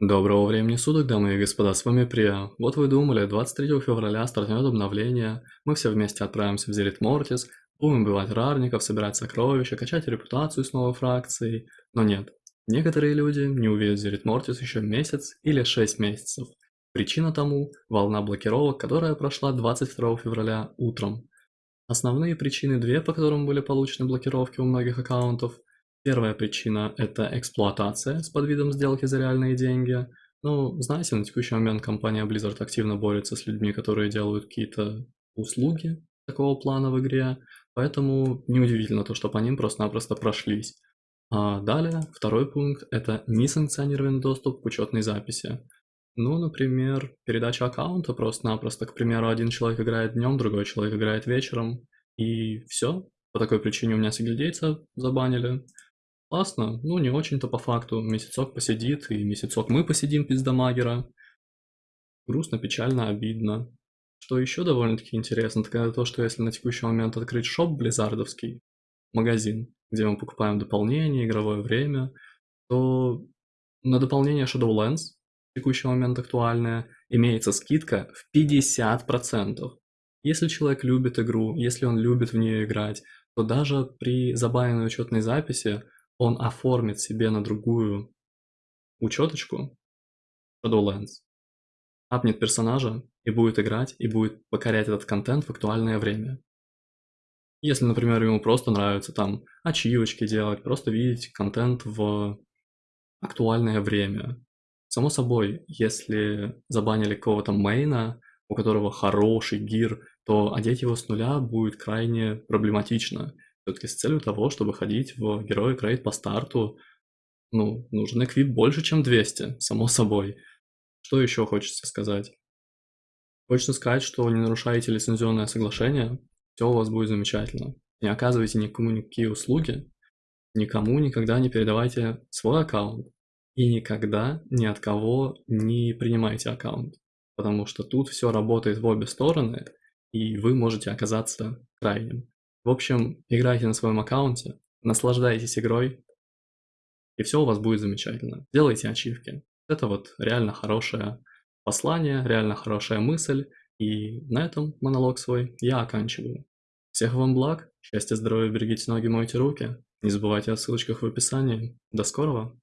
Доброго времени суток, дамы и господа, с вами Прия. Вот вы думали, 23 февраля стартнет обновление, мы все вместе отправимся в Зерит Мортис, будем убивать рарников, собирать сокровища, качать репутацию с новой фракцией. Но нет, некоторые люди не увидят Зерит Мортис еще месяц или 6 месяцев. Причина тому – волна блокировок, которая прошла 22 февраля утром. Основные причины две, по которым были получены блокировки у многих аккаунтов. Первая причина – это эксплуатация с подвидом сделки за реальные деньги. Ну, знаете, на текущий момент компания Blizzard активно борется с людьми, которые делают какие-то услуги такого плана в игре, поэтому неудивительно то, что по ним просто-напросто прошлись. А далее, второй пункт – это несанкционированный доступ к учетной записи. Ну, например, передача аккаунта просто-напросто, к примеру, один человек играет днем, другой человек играет вечером, и все. По такой причине у меня сигильдейца забанили. Классно, ну не очень-то по факту, месяцок посидит, и месяцок мы посидим без дамагера. Грустно, печально, обидно. Что еще довольно-таки интересно, так это то, что если на текущий момент открыть шоп близардовский, магазин, где мы покупаем дополнение, игровое время, то на дополнение Shadowlands, в текущий момент актуальное, имеется скидка в 50%. Если человек любит игру, если он любит в нее играть, то даже при забаненной учетной записи он оформит себе на другую учеточку Shadowlands, апнет персонажа и будет играть, и будет покорять этот контент в актуальное время. Если, например, ему просто нравится там ачивочки делать, просто видеть контент в актуальное время. Само собой, если забанили кого-то мейна, у которого хороший гир, то одеть его с нуля будет крайне проблематично. Все-таки с целью того, чтобы ходить в героя рейд по старту, ну, нужен эквип больше, чем 200, само собой. Что еще хочется сказать? Хочется сказать, что не нарушаете лицензионное соглашение, все у вас будет замечательно. Не оказывайте никому никакие услуги, никому никогда не передавайте свой аккаунт и никогда ни от кого не принимайте аккаунт, потому что тут все работает в обе стороны, и вы можете оказаться крайним. В общем, играйте на своем аккаунте, наслаждайтесь игрой, и все у вас будет замечательно. Делайте ачивки. Это вот реально хорошее послание, реально хорошая мысль, и на этом монолог свой я оканчиваю. Всех вам благ, счастья, здоровья, берегите ноги, мойте руки. Не забывайте о ссылочках в описании. До скорого!